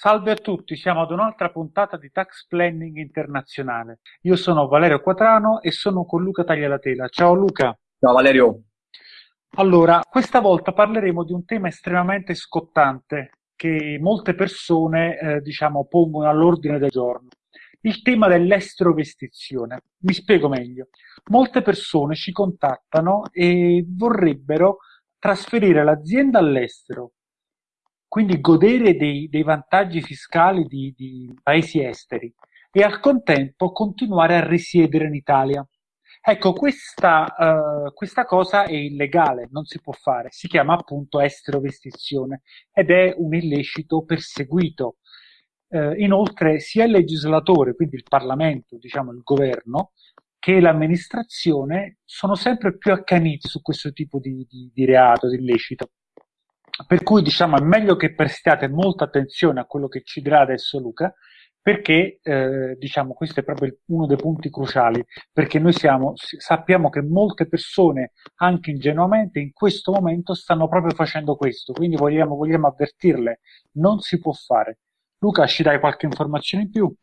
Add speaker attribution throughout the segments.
Speaker 1: Salve a tutti, siamo ad un'altra puntata di Tax Planning Internazionale. Io sono Valerio Quatrano e sono con Luca Taglialatela. Ciao Luca.
Speaker 2: Ciao Valerio.
Speaker 1: Allora, questa volta parleremo di un tema estremamente scottante che molte persone, eh, diciamo, pongono all'ordine del giorno. Il tema dell'estrovestizione. Mi spiego meglio. Molte persone ci contattano e vorrebbero trasferire l'azienda all'estero quindi godere dei, dei vantaggi fiscali di, di, paesi esteri e al contempo continuare a risiedere in Italia. Ecco, questa, uh, questa cosa è illegale, non si può fare, si chiama appunto esterovestizione ed è un illecito perseguito. Uh, inoltre sia il legislatore, quindi il Parlamento, diciamo il governo, che l'amministrazione sono sempre più accaniti su questo tipo di, di, di reato, di illecito. Per cui diciamo è meglio che prestiate molta attenzione a quello che ci dirà adesso Luca, perché eh, diciamo questo è proprio uno dei punti cruciali, perché noi siamo, sappiamo che molte persone, anche ingenuamente, in questo momento stanno proprio facendo questo, quindi vogliamo, vogliamo avvertirle, non si può fare. Luca, ci dai qualche informazione in più?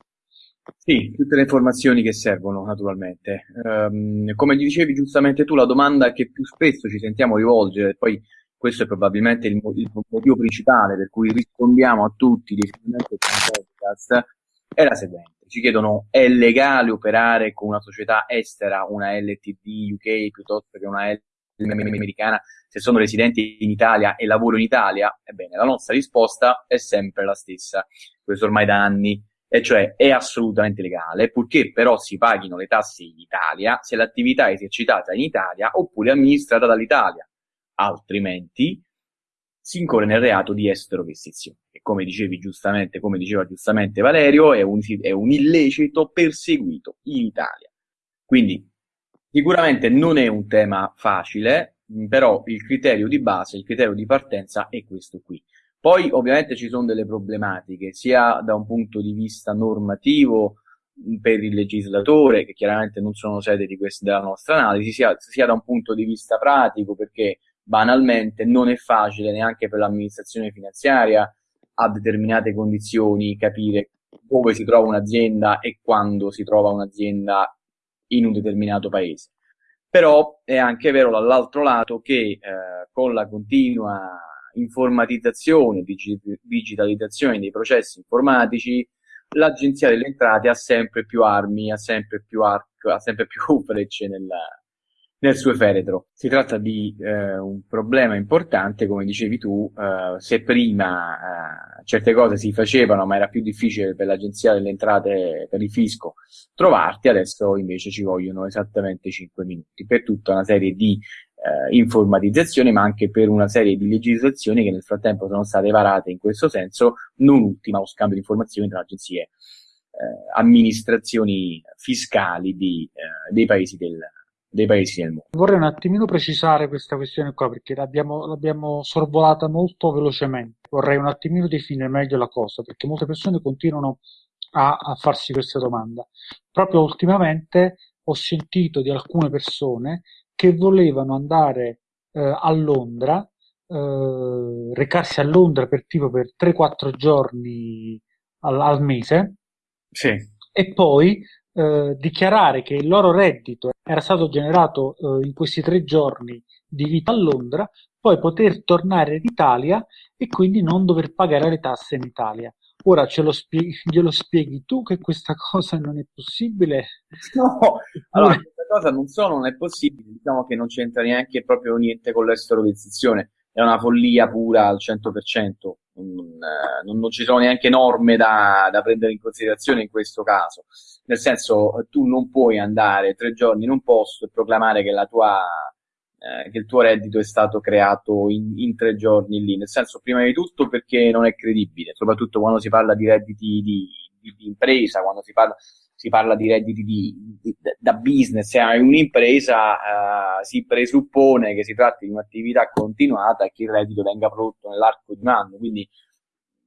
Speaker 2: Sì, tutte le informazioni che servono, naturalmente. Um, come dicevi giustamente tu, la domanda che più spesso ci sentiamo rivolgere, poi questo è probabilmente il, il motivo principale per cui rispondiamo a tutti direttamente con podcast, è la seguente. Ci chiedono, è legale operare con una società estera, una LTD UK piuttosto che una LTD americana, se sono residenti in Italia e lavoro in Italia? Ebbene, la nostra risposta è sempre la stessa, questo ormai da anni, e cioè è assolutamente legale, purché però si paghino le tasse in Italia se l'attività è esercitata in Italia oppure amministrata dall'Italia altrimenti si incorre nel reato di esterovestizione, che come dicevi giustamente, come diceva giustamente Valerio, è un, è un illecito perseguito in Italia. Quindi sicuramente non è un tema facile, però il criterio di base, il criterio di partenza è questo qui. Poi ovviamente ci sono delle problematiche, sia da un punto di vista normativo per il legislatore, che chiaramente non sono sede questa, della nostra analisi, sia, sia da un punto di vista pratico, perché banalmente non è facile neanche per l'amministrazione finanziaria a determinate condizioni capire dove si trova un'azienda e quando si trova un'azienda in un determinato paese. Però è anche vero dall'altro lato che eh, con la continua informatizzazione, digi- digitalizzazione dei processi informatici, l'Agenzia delle Entrate ha sempre più armi, ha sempre più arco, ha sempre più frecce nella, nel suo feretro. Si tratta di eh, un problema importante, come dicevi tu, eh, se prima eh, certe cose si facevano ma era più difficile per l'agenzia delle entrate, per il fisco, trovarti, adesso invece ci vogliono esattamente 5 minuti per tutta una serie di eh, informatizzazioni, ma anche per una serie di legislazioni che nel frattempo sono state varate in questo senso, non ultima lo scambio di informazioni tra agenzie eh, amministrazioni fiscali di, eh, dei paesi del, dei paesi del mondo.
Speaker 1: Vorrei un attimino precisare questa questione qua perché l'abbiamo, l'abbiamo sorvolata molto velocemente. Vorrei un attimino definire meglio la cosa perché molte persone continuano a, a farsi questa domanda. Proprio ultimamente ho sentito di alcune persone che volevano andare eh, a Londra, eh, recarsi a Londra per tipo per 3-4 giorni al, al mese.
Speaker 2: Sì.
Speaker 1: E poi eh, dichiarare che il loro reddito era stato generato eh, in questi tre giorni di vita a Londra, poi poter tornare in Italia e quindi non dover pagare le tasse in Italia. Ora ce lo spieghi, glielo spieghi tu che questa cosa non è possibile?
Speaker 2: No, allora questa cosa non solo non è possibile, diciamo che non c'entra neanche proprio niente con l'esterovizzazione, è una follia pura al 100%, non, non, non ci sono neanche norme da, da prendere in considerazione in questo caso. Nel senso tu non puoi andare tre giorni in un posto e proclamare che, tua, eh, che il tuo reddito è stato creato in, in, tre giorni lì, nel senso prima di tutto perché non è credibile, soprattutto quando si parla di redditi di, di, di impresa, quando si parla si parla di redditi di, di, da business, se hai un'impresa uh, si presuppone che si tratti di un'attività continuata e che il reddito venga prodotto nell'arco di un anno, quindi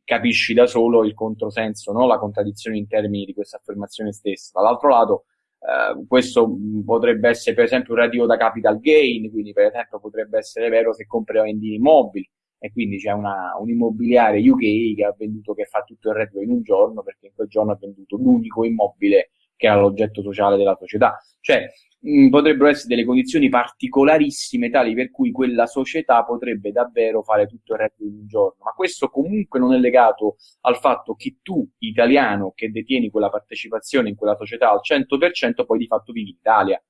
Speaker 2: capisci da solo il controsenso, no? la contraddizione in termini di questa affermazione stessa. Dall'altro lato, Uh, questo potrebbe essere per esempio un reddito da capital gain, quindi per esempio potrebbe essere vero se compri o vendi immobili e quindi c'è una, un immobiliare UK che ha venduto, che fa tutto il reddito in un giorno perché in quel giorno ha venduto l'unico immobile che era l'oggetto sociale della società. Cioè, mh, potrebbero essere delle condizioni particolarissime tali per cui quella società potrebbe davvero fare tutto il reddito in un giorno. Ma questo comunque non è legato al fatto che tu, italiano, che detieni quella partecipazione in quella società al 100%, poi di fatto vivi in Italia.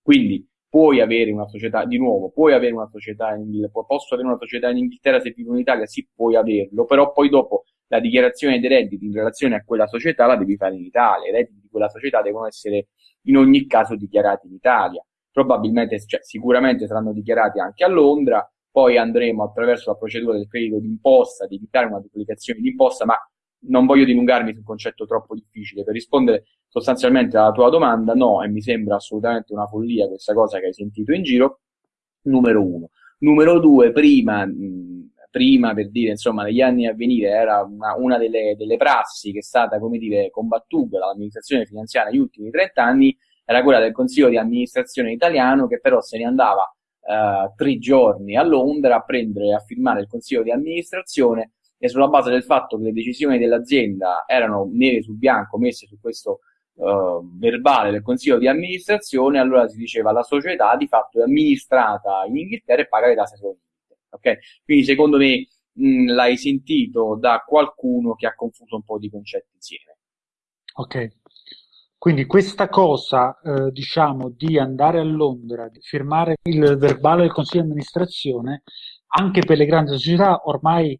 Speaker 2: Quindi puoi avere una società, di nuovo, puoi avere una società in Inghilterra, posso avere una società in Inghilterra se vivo in Italia, sì, puoi averlo, però poi dopo la dichiarazione dei redditi in relazione a quella società la devi fare in Italia, i redditi di quella società devono essere in ogni caso dichiarati in Italia, probabilmente, cioè, sicuramente saranno dichiarati anche a Londra, poi andremo attraverso la procedura del credito d'imposta, di evitare una duplicazione di imposta, ma non voglio dilungarmi su un concetto troppo difficile. Per rispondere sostanzialmente alla tua domanda, no, e mi sembra assolutamente una follia questa cosa che hai sentito in giro, numero uno. Numero due, prima, mh, prima per dire, insomma, negli anni a venire era una, una delle, delle, prassi che è stata, come dire, combattuta dall'amministrazione finanziaria negli ultimi 30 anni, era quella del consiglio di amministrazione italiano che però se ne andava uh, tre giorni a Londra a prendere e a firmare il consiglio di amministrazione e sulla base del fatto che le decisioni dell'azienda erano nere su bianco messe su questo uh, verbale del consiglio di amministrazione, allora si diceva la società di fatto è amministrata in Inghilterra e paga le tasse solo in Inghilterra. Okay? Quindi secondo me mh, l'hai sentito da qualcuno che ha confuso un po' di concetti insieme.
Speaker 1: Ok. Quindi questa cosa, eh, diciamo, di andare a Londra, di firmare il verbale del Consiglio di amministrazione, anche per le grandi società ormai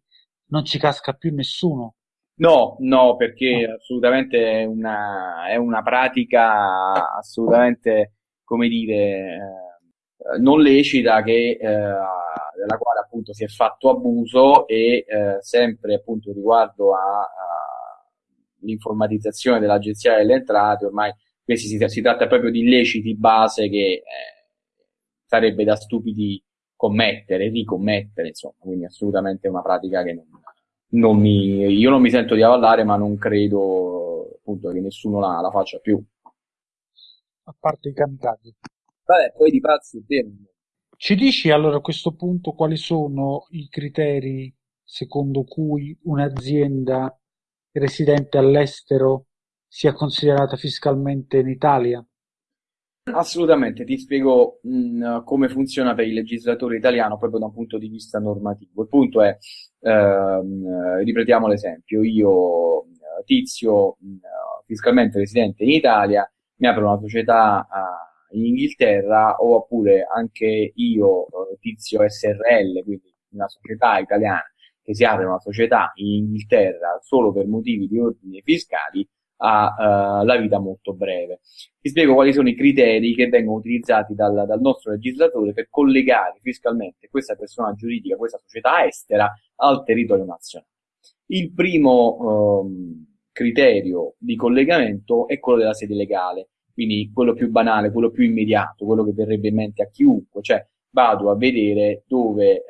Speaker 1: non ci casca più nessuno.
Speaker 2: No, no, perché no. assolutamente è una, è una pratica assolutamente, come dire, eh, non lecita che, eh, della quale appunto si è fatto abuso e eh, sempre appunto riguardo all'informatizzazione dell'Agenzia delle Entrate, ormai questi si, si, tratta proprio di illeciti base che eh, sarebbe da stupidi commettere, ricommettere, insomma, quindi assolutamente una pratica che non, non mi, io non mi sento di avallare, ma non credo appunto che nessuno la, la faccia più.
Speaker 1: A parte i kamikaze.
Speaker 2: Vabbè, poi di pazzi
Speaker 1: Ci dici allora a questo punto quali sono i criteri secondo cui un'azienda residente all'estero sia considerata fiscalmente in Italia?
Speaker 2: Assolutamente, ti spiego mh, mm, come funziona per il legislatore italiano proprio da un punto di vista normativo. Il punto è, ehm, ripetiamo l'esempio, io tizio mh, fiscalmente residente in Italia, mi apro una società uh, in Inghilterra oppure anche io tizio SRL, quindi una società italiana che si apre una società in Inghilterra solo per motivi di ordine fiscali, ha uh, la vita molto breve. Ti spiego quali sono i criteri che vengono utilizzati dal, dal, nostro legislatore per collegare fiscalmente questa persona giuridica, questa società estera al territorio nazionale. Il primo um, criterio di collegamento è quello della sede legale, quindi quello più banale, quello più immediato, quello che verrebbe in mente a chiunque, cioè vado a vedere dove eh,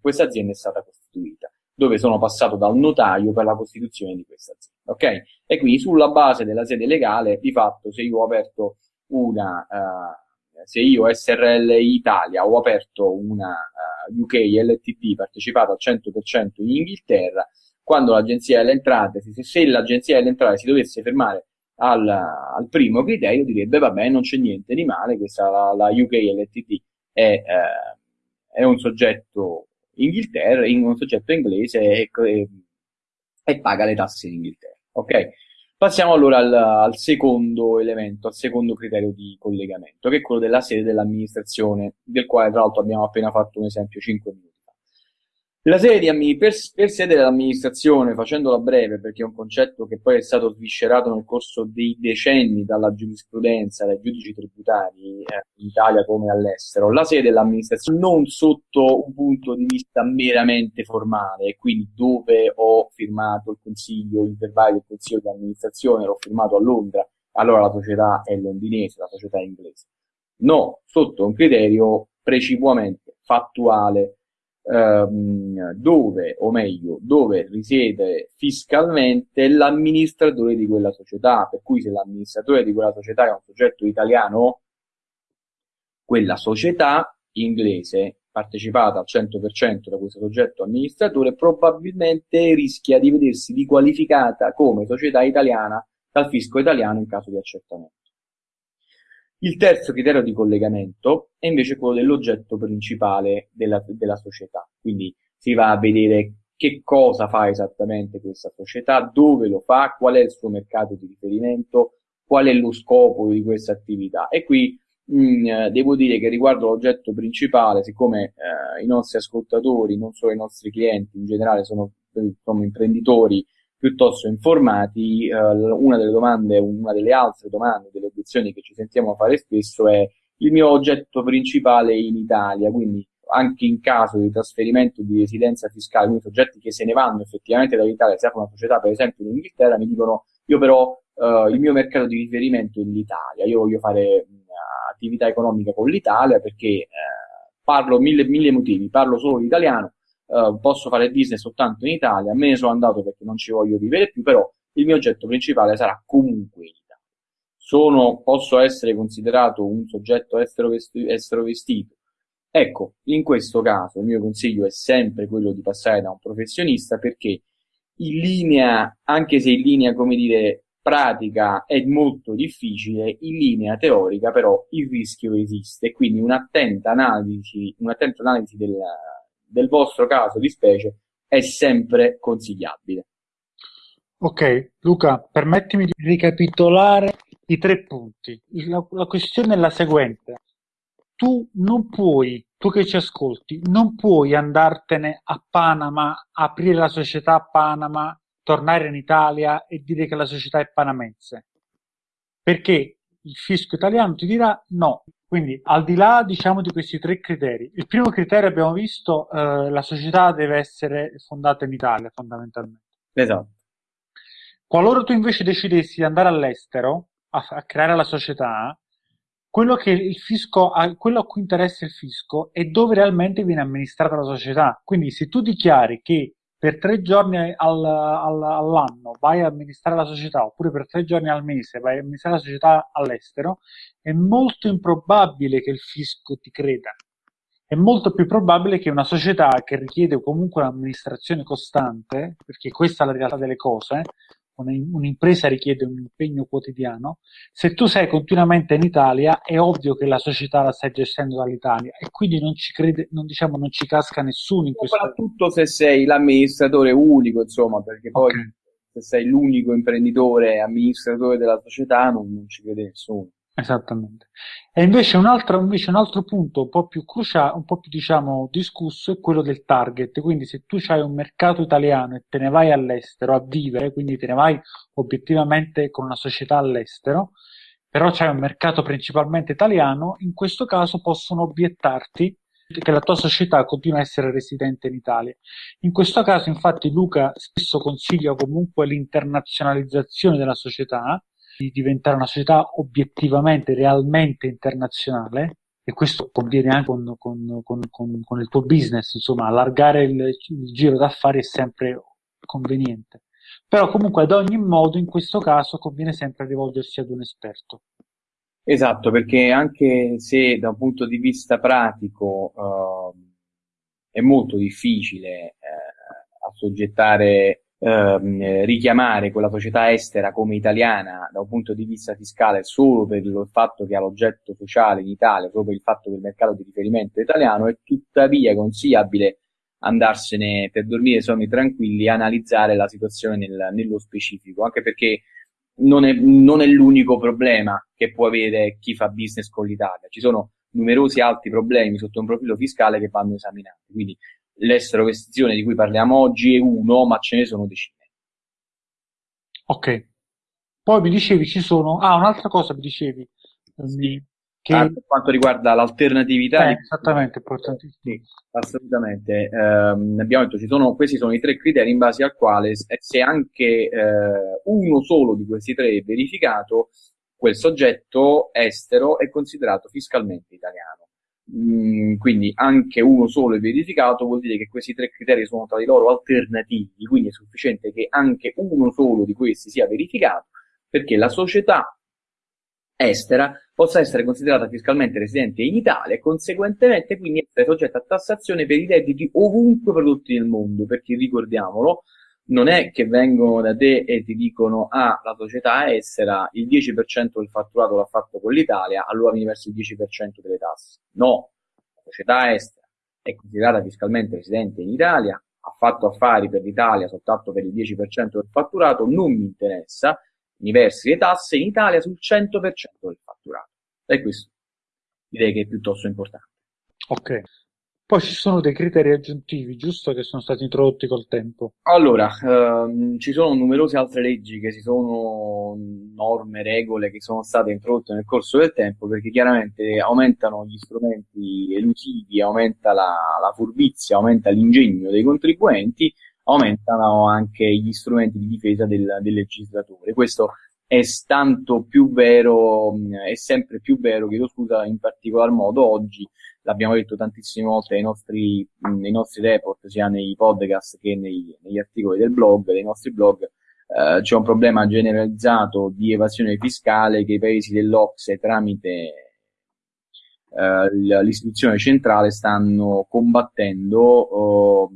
Speaker 2: questa azienda è stata costituita dove sono passato dal notaio per la costituzione di questa azienda. Ok? E quindi sulla base della sede legale, di fatto, se io ho aperto una, uh, se io SRL Italia ho aperto una uh, UK LTP partecipata al 100% in Inghilterra, quando l'agenzia delle entrate, se, se l'agenzia delle entrate si dovesse fermare al, al, primo criterio, direbbe vabbè, non c'è niente di male, questa la, la UK LTP è, uh, è un soggetto Inghilterra, in un soggetto inglese e, e, e paga le tasse in Inghilterra. Ok? Passiamo allora al, al, secondo elemento, al secondo criterio di collegamento, che è quello della sede dell'amministrazione, del quale tra l'altro abbiamo appena fatto un esempio 5 minuti. La di, per, per sede dell'amministrazione, facendola breve, perché è un concetto che poi è stato sviscerato nel corso dei decenni dalla giurisprudenza, dai giudici tributari, eh, in Italia come all'estero, la sede dell'amministrazione non sotto un punto di vista meramente formale, quindi dove ho firmato il consiglio, il del consiglio di amministrazione, l'ho firmato a Londra, allora la società è londinese, la società è inglese. No, sotto un criterio precipuamente fattuale, ehm, dove, o meglio, dove risiede fiscalmente l'amministratore di quella società, per cui se l'amministratore di quella società è un soggetto italiano, quella società inglese partecipata al 100% da questo soggetto amministratore probabilmente rischia di vedersi riqualificata come società italiana dal fisco italiano in caso di accertamento. Il terzo criterio di collegamento è invece quello dell'oggetto principale della, della società, quindi si va a vedere che cosa fa esattamente questa società, dove lo fa, qual è il suo mercato di riferimento, qual è lo scopo di questa attività. E qui mh, mm, devo dire che riguardo l'oggetto principale, siccome eh, i nostri ascoltatori, non solo i nostri clienti, in generale sono, sono imprenditori piuttosto informati, eh, una delle domande, una delle altre domande, delle obiezioni che ci sentiamo fare spesso è il mio oggetto principale in Italia, quindi anche in caso di trasferimento di residenza fiscale, quindi soggetti che se ne vanno effettivamente dall'Italia, se apre una società per esempio in Inghilterra, mi dicono io però eh, il mio mercato di riferimento è l'Italia, io voglio fare mh, attività economica con l'Italia perché eh, parlo mille, mille motivi, parlo solo l'italiano, uh, posso fare business soltanto in Italia, me ne sono andato perché non ci voglio vivere più, però il mio oggetto principale sarà comunque in Italia. Sono, posso essere considerato un soggetto estero, vesti, estero vestito. Ecco, in questo caso il mio consiglio è sempre quello di passare da un professionista perché in linea, anche se in linea, come dire, pratica è molto difficile, in linea teorica però il rischio esiste, quindi un'attenta analisi, un'attenta analisi della, del vostro caso di specie è sempre consigliabile.
Speaker 1: Ok, Luca, permettimi di ricapitolare i tre punti. La, la questione è la seguente. Tu non puoi, tu che ci ascolti, non puoi andartene a Panama, aprire la società a Panama, tornare in Italia e dire che la società è panamense. Perché il fisco italiano ti dirà no, quindi, al di là, diciamo, di questi tre criteri, il primo criterio abbiamo visto, eh, la società deve essere fondata in Italia, fondamentalmente.
Speaker 2: Esatto.
Speaker 1: Qualora tu invece decidessi di andare all'estero a, a creare la società, quello che il fisco, quello a cui interessa il fisco è dove realmente viene amministrata la società. Quindi, se tu dichiari che per tre giorni al, al, all'anno vai a amministrare la società oppure per tre giorni al mese vai a amministrare la società all'estero, è molto improbabile che il fisco ti creda. È molto più probabile che una società che richiede comunque un'amministrazione costante, perché questa è la realtà delle cose, un'impresa richiede un impegno quotidiano, se tu sei continuamente in Italia è ovvio che la società la stai gestendo dall'Italia e quindi non ci crede, non, diciamo, non ci casca nessuno in questo
Speaker 2: Soprattutto se sei l'amministratore unico, insomma, perché poi okay. se sei l'unico imprenditore amministratore della società non, non ci crede nessuno.
Speaker 1: Esattamente. E invece un altro, invece un altro punto un po' più cruciale, un po' più diciamo discusso è quello del target. Quindi se tu hai un mercato italiano e te ne vai all'estero a vivere, quindi te ne vai obiettivamente con una società all'estero, però c'hai un mercato principalmente italiano, in questo caso possono obiettarti che la tua società continua a essere residente in Italia. In questo caso, infatti, Luca spesso consiglia comunque l'internazionalizzazione della società, di diventare una società obiettivamente, realmente internazionale, e questo conviene anche con, con, con, con il tuo business, insomma, allargare il, il giro d'affari è sempre conveniente. Però comunque ad ogni modo in questo caso conviene sempre rivolgersi ad un esperto.
Speaker 2: Esatto, perché anche se da un punto di vista pratico uh, è molto difficile uh, assoggettare ehm, richiamare quella società estera come italiana da un punto di vista fiscale solo per il fatto che ha l'oggetto sociale in Italia, per il fatto che il mercato di riferimento è italiano, è tuttavia consigliabile andarsene per dormire sonni tranquilli e analizzare la situazione nel, nello specifico, anche perché non è, non è l'unico problema che può avere chi fa business con l'Italia. Ci sono numerosi altri problemi sotto un profilo fiscale che vanno esaminati. Quindi l'esterovestizione di cui parliamo oggi è uno, ma ce ne sono decine.
Speaker 1: Ok. Poi mi dicevi ci sono... Ah, un'altra cosa mi dicevi.
Speaker 2: Sì. Che... Ah, per quanto riguarda l'alternatività.
Speaker 1: Eh, di... Esattamente, importantissimo.
Speaker 2: Sì, assolutamente. Eh, abbiamo detto, ci sono, questi sono i tre criteri in base al quale se anche eh, uno solo di questi tre è verificato, quel soggetto estero è considerato fiscalmente italiano. Mm, quindi anche uno solo è verificato vuol dire che questi tre criteri sono tra di loro alternativi, quindi è sufficiente che anche uno solo di questi sia verificato perché la società estera possa essere considerata fiscalmente residente in Italia e conseguentemente quindi essere soggetta a tassazione per i redditi ovunque prodotti nel mondo, perché ricordiamolo, non è che vengono da te e ti dicono ah, la società estera il 10% del fatturato l'ha fatto con l'Italia, allora mi versi il 10% delle tasse. No, la società estera è considerata fiscalmente residente in Italia, ha fatto affari per l'Italia soltanto per il 10% del fatturato, non mi interessa, mi versi le tasse in Italia sul 100% del fatturato. E questo direi che è piuttosto importante.
Speaker 1: Ok. Poi ci sono dei criteri aggiuntivi, giusto, che sono stati introdotti col tempo?
Speaker 2: Allora, ehm, ci sono numerose altre leggi che si sono, norme, regole che sono state introdotte nel corso del tempo perché chiaramente aumentano gli strumenti elusivi, aumenta la, la furbizia, aumenta l'ingegno dei contribuenti, aumentano anche gli strumenti di difesa del, del legislatore. Questo è tanto più vero, è sempre più vero, chiedo scusa, in particolar modo oggi, l'abbiamo detto tantissime volte nei nostri, nei nostri report, sia nei podcast che nei, negli articoli del blog, dei nostri blog, eh, c'è un problema generalizzato di evasione fiscale che i paesi dell'Ocse tramite eh, l'istituzione centrale stanno combattendo oh,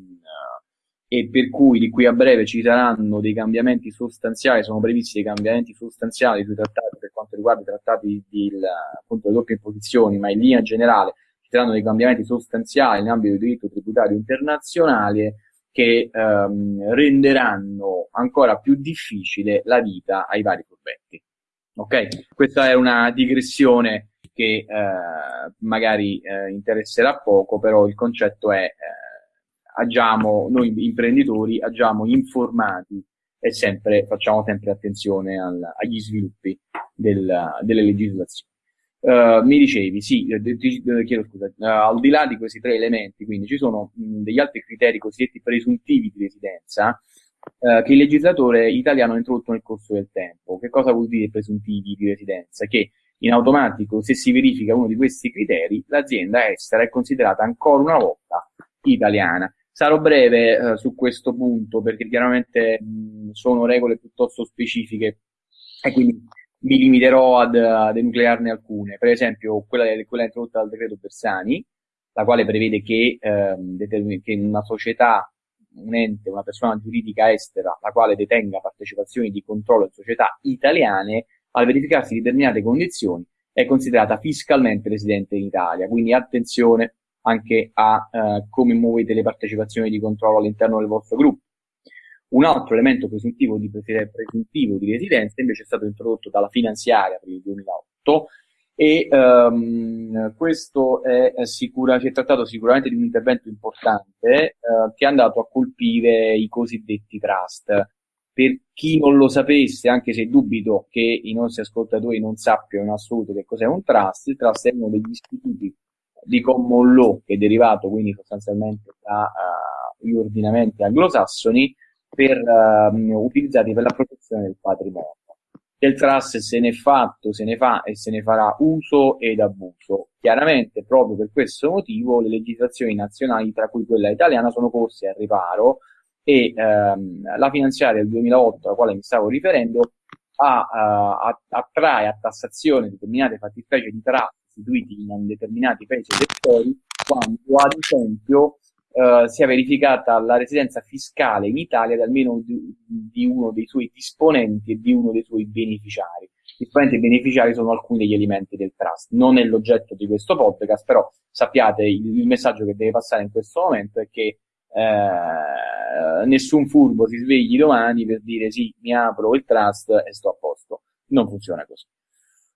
Speaker 2: e per cui di qui a breve ci saranno dei cambiamenti sostanziali, sono previsti dei cambiamenti sostanziali sui trattati per quanto riguarda i trattati di, appunto, le doppie imposizioni, ma in linea generale saranno dei cambiamenti sostanziali in ambito di diritto tributario internazionale che ehm, renderanno ancora più difficile la vita ai vari furbetti. Ok? Questa è una digressione che eh, magari eh, interesserà poco, però il concetto è eh, agiamo, noi imprenditori agiamo informati e sempre, facciamo sempre attenzione al, agli sviluppi del, delle legislazioni. Uh, mi dicevi, sì, eh, ti, chiedo scusa, uh, al di là di questi tre elementi, quindi ci sono mh, degli altri criteri cosiddetti presuntivi di residenza uh, che il legislatore italiano ha introdotto nel corso del tempo. Che cosa vuol dire presuntivi di residenza? Che in automatico, se si verifica uno di questi criteri, l'azienda estera è considerata ancora una volta italiana. Sarò breve eh, su questo punto perché chiaramente mh, sono regole piuttosto specifiche e quindi mi limiterò ad, ad enuclearne alcune. Per esempio, quella, quella introdotta dal decreto Bersani, la quale prevede che, ehm, che una società, un ente, una persona giuridica estera, la quale detenga partecipazioni di controllo in società italiane, al verificarsi determinate condizioni, è considerata fiscalmente residente in Italia. Quindi attenzione anche a eh, come muovete le partecipazioni di controllo all'interno del vostro gruppo. Un altro elemento presuntivo di, presuntivo di residenza invece è stato introdotto dalla finanziaria per il 2008 e um, questo è, sicura, si è trattato sicuramente di un intervento importante uh, che è andato a colpire i cosiddetti trust. Per chi non lo sapesse, anche se dubito che i nostri ascoltatori non sappiano in assoluto che cos'è un trust, il trust è uno degli istituti di common law che è derivato quindi sostanzialmente dagli uh, ordinamenti anglosassoni per, uh, utilizzati per la protezione del patrimonio. Del trust se ne è fatto, se ne fa e se ne farà uso ed abuso. Chiaramente, proprio per questo motivo, le legislazioni nazionali, tra cui quella italiana, sono corse al riparo e ehm, la finanziaria del 2008, alla quale mi stavo riferendo, ha, uh, attrae a tassazione determinate fattispecie di trust istituiti in determinati paesi elettori quando ad esempio eh, sia verificata la residenza fiscale in Italia di almeno di, di, uno dei suoi disponenti e di uno dei suoi beneficiari. Disponenti e beneficiari sono alcuni degli elementi del trust. Non è l'oggetto di questo podcast, però sappiate il, il messaggio che deve passare in questo momento è che eh, nessun furbo si svegli domani per dire sì, mi apro il trust e sto a posto. Non funziona così.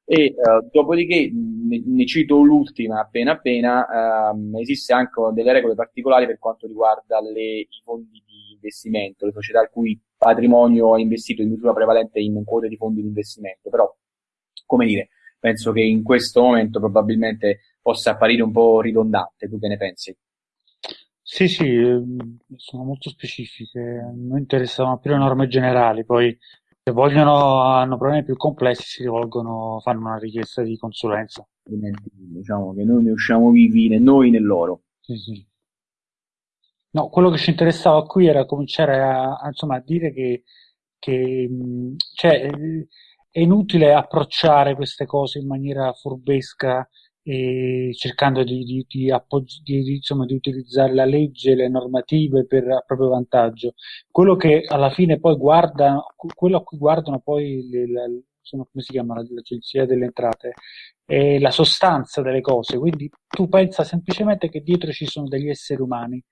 Speaker 2: E uh, dopodiché ne, ne, cito l'ultima appena appena, um, esiste anche delle regole particolari per quanto riguarda le, i fondi di investimento, le società il cui patrimonio è investito in misura prevalente in quote di fondi di investimento, però come dire, penso che in questo momento probabilmente possa apparire un po' ridondante, tu che ne pensi?
Speaker 1: Sì, sì, ehm, sono molto specifiche, non interessano più le norme generali, poi Se vogliono, hanno problemi più complessi, si rivolgono, fanno una richiesta di consulenza.
Speaker 2: Diciamo che noi ne usciamo vivi né noi né loro.
Speaker 1: Sì, sì. No, quello che ci interessava qui era cominciare a, a, insomma, a dire che, che cioè, è inutile approcciare queste cose in maniera furbesca cercando di, di, di, di, insomma, di utilizzare la legge, le normative per a proprio vantaggio. Quello che alla fine poi guarda, quello a cui guardano poi le, la, come si chiama l'agenzia delle entrate, è la sostanza delle cose. Quindi tu pensa semplicemente che dietro ci sono degli esseri umani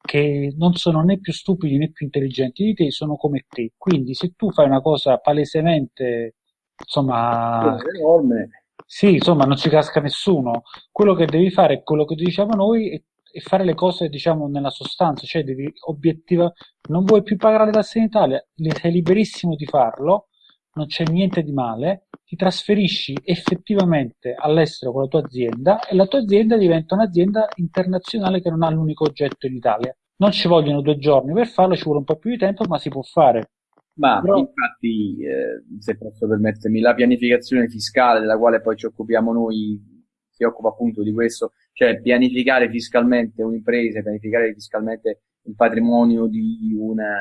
Speaker 1: che non sono né più stupidi né più intelligenti di te, sono come te. Quindi se tu fai una cosa palesemente, insomma,
Speaker 2: enorme.
Speaker 1: Sì, insomma, non ci casca nessuno. Quello che devi fare è quello che diciamo noi e, e fare le cose, diciamo, nella sostanza, cioè devi obiettiva, non vuoi più pagare le tasse in Italia, sei liberissimo di farlo, non c'è niente di male, ti trasferisci effettivamente all'estero con la tua azienda e la tua azienda diventa un'azienda internazionale che non ha l'unico oggetto in Italia. Non ci vogliono due giorni per farlo, ci vuole un po' più di tempo, ma si può fare.
Speaker 2: Ma Però... infatti, eh, se posso permettermi, la pianificazione fiscale della quale poi ci occupiamo noi si occupa appunto di questo, cioè pianificare fiscalmente un'impresa, pianificare fiscalmente il patrimonio di una,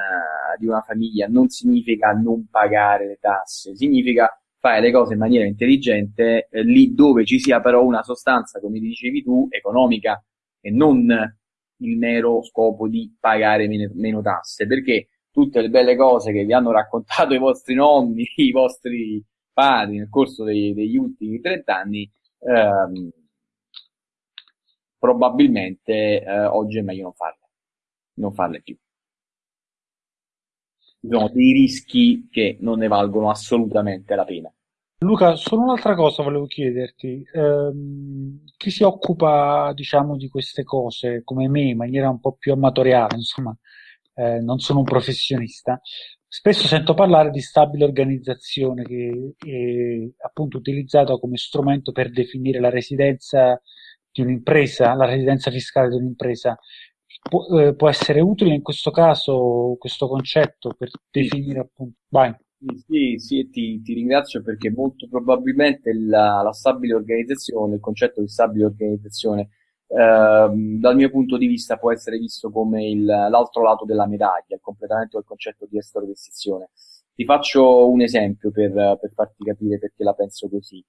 Speaker 2: di una famiglia non significa non pagare le tasse, significa fare le cose in maniera intelligente eh, lì dove ci sia però una sostanza, come dicevi tu, economica e non il mero scopo di pagare meno, meno tasse, perché tutte le belle cose che vi hanno raccontato i vostri nonni, i vostri padri nel corso dei, degli ultimi 30 anni, ehm, probabilmente eh, oggi è meglio non farle, non farle più. Ci sono dei rischi che non ne valgono assolutamente la pena.
Speaker 1: Luca, solo un'altra cosa volevo chiederti. Ehm, chi si occupa, diciamo, di queste cose come me in maniera un po' più amatoriale, insomma, eh, non sono un professionista, spesso sento parlare di stabile organizzazione che è appunto utilizzata come strumento per definire la residenza di un'impresa, la residenza fiscale di un'impresa. Pu- eh, può essere utile in questo caso questo concetto per definire appunto. Vai.
Speaker 2: Sì, sì, ti, ti ringrazio perché molto probabilmente la, la stabile organizzazione, il concetto di stabile organizzazione dal mio punto di vista può essere visto come il, l'altro lato della medaglia, il completamento del concetto di estrovestizione. Ti faccio un esempio per, per farti capire perché la penso così.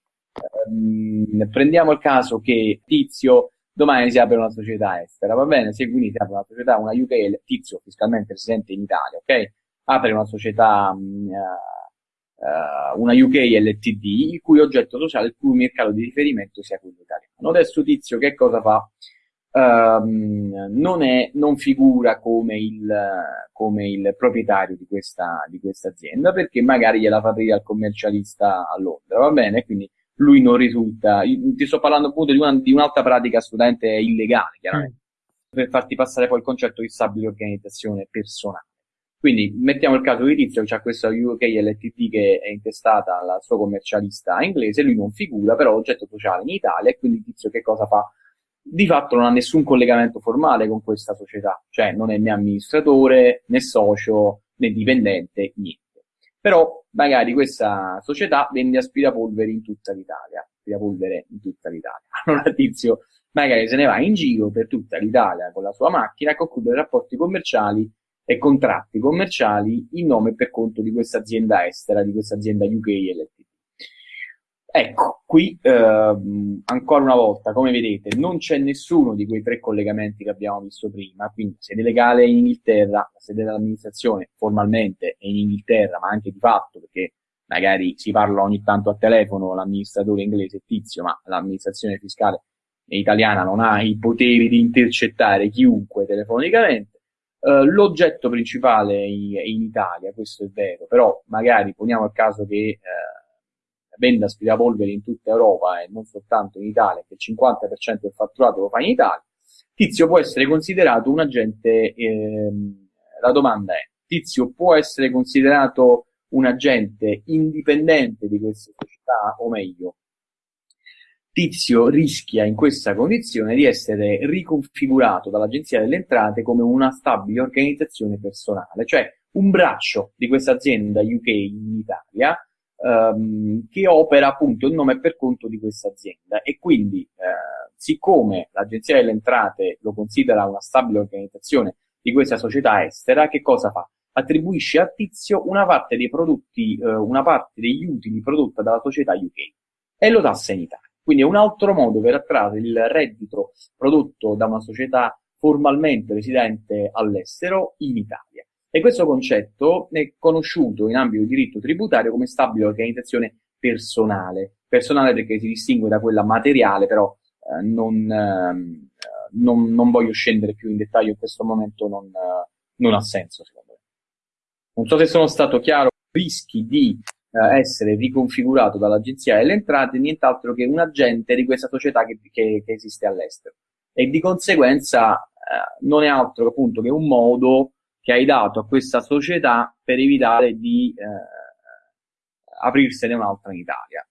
Speaker 2: Um, prendiamo il caso che Tizio domani si apre una società estera, va bene? Se quindi si apre una società, una UK, Tizio fiscalmente residente in Italia, ok? Apre una società, um, uh, una UK LTD, il cui oggetto sociale, il cui mercato di riferimento sia quello italiano. Adesso Tizio che cosa fa? Um, non, è, non figura come il, come il proprietario di questa, di questa azienda perché magari gliela fa aprire al commercialista a Londra, va bene? Quindi lui non risulta. Io ti sto parlando appunto di, una, di un'altra pratica assolutamente illegale, chiaramente, mm. per farti passare poi il concetto di stabile organizzazione personale. Quindi mettiamo il caso di Tizio ha questa UK LTD che è intestata al suo commercialista inglese, lui non figura, però oggetto sociale in Italia e quindi Tizio che cosa fa? Di fatto non ha nessun collegamento formale con questa società, cioè non è né amministratore, né socio, né dipendente, niente. Però magari questa società vende aspirapolveri in tutta l'Italia, aspirapolvere in tutta l'Italia. Allora Tizio magari se ne va in giro per tutta l'Italia con la sua macchina a concludere rapporti commerciali e contratti commerciali in nome e per conto di questa azienda estera, di questa azienda UK LTD. Ecco, qui ehm, ancora una volta, come vedete, non c'è nessuno di quei tre collegamenti che abbiamo visto prima, quindi sede legale in Inghilterra, la sede dell'amministrazione formalmente è in Inghilterra, ma anche di fatto, perché magari si parla ogni tanto a telefono l'amministratore inglese tizio, ma l'amministrazione fiscale italiana non ha i poteri di intercettare chiunque telefonicamente. Uh, l'oggetto principale è in Italia, questo è vero, però magari poniamo il caso che uh, venda aspirapolveri in tutta Europa e non soltanto in Italia, che il 50% del fatturato lo fa in Italia, Tizio può essere considerato un agente, ehm, la domanda è, Tizio può essere considerato un agente indipendente di queste società o meglio, Tizio rischia in questa condizione di essere riconfigurato dall'Agenzia delle Entrate come una stabile organizzazione personale, cioè un braccio di questa azienda UK in Italia ehm, che opera appunto il nome per conto di questa azienda e quindi eh, siccome l'Agenzia delle Entrate lo considera una stabile organizzazione di questa società estera, che cosa fa? Attribuisce a Tizio una parte dei prodotti, eh, una parte degli utili prodotta dalla società UK e lo tassa in Italia. Quindi è un altro modo per attrarre il reddito prodotto da una società formalmente residente all'estero in Italia. E questo concetto è conosciuto in ambito di diritto tributario come stabile organizzazione personale. Personale perché si distingue da quella materiale, però eh, non, eh, non, non, voglio scendere più in dettaglio in questo momento, non, eh, non ha senso secondo me. Non so se sono stato chiaro, rischi di eh, essere riconfigurato dall'Agenzia delle Entrate nient'altro che un agente di questa società che, che, che esiste all'estero. E di conseguenza eh, non è altro appunto che un modo che hai dato a questa società per evitare di eh, aprirsene un'altra in Italia.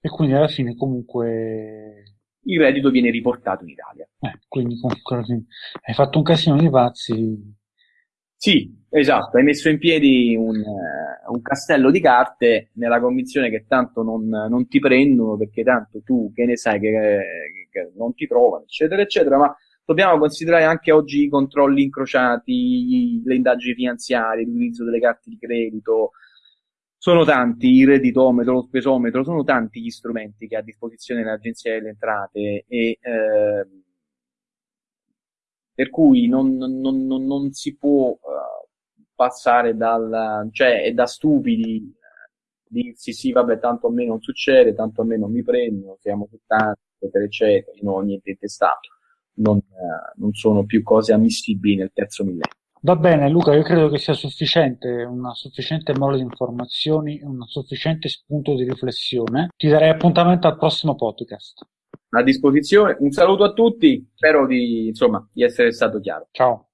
Speaker 1: E quindi alla fine comunque
Speaker 2: il reddito viene riportato in Italia.
Speaker 1: Eh, quindi comunque hai fatto un casino di pazzi
Speaker 2: sì, esatto, hai messo in piedi un, uh, un, castello di carte nella convinzione che tanto non, non, ti prendono perché tanto tu che ne sai che, che, non ti trovano, eccetera, eccetera, ma dobbiamo considerare anche oggi i controlli incrociati, le indagini finanziarie, l'utilizzo delle carte di credito, sono tanti, il redditometro, lo spesometro, sono tanti gli strumenti che ha a disposizione l'Agenzia delle Entrate e eh, per cui non, non, non, non si può passare dal, cioè è da stupidi uh, dirsi sì, vabbè, tanto a me non succede, tanto a me non mi prendono, siamo tanti, eccetera, eccetera, non ho niente intestato. Non, uh, non sono più cose ammissibili nel terzo millennio.
Speaker 1: Va bene Luca, io credo che sia sufficiente, una sufficiente mole di informazioni, un sufficiente spunto di riflessione. Ti darei appuntamento al prossimo podcast
Speaker 2: a disposizione. Un saluto a tutti, spero di, insomma, di essere stato chiaro.
Speaker 1: Ciao.